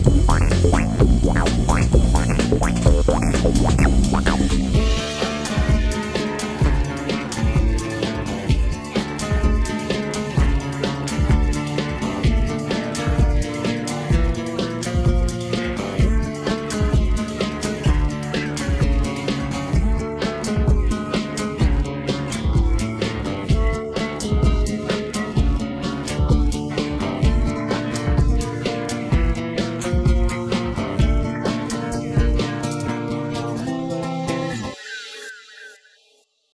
point.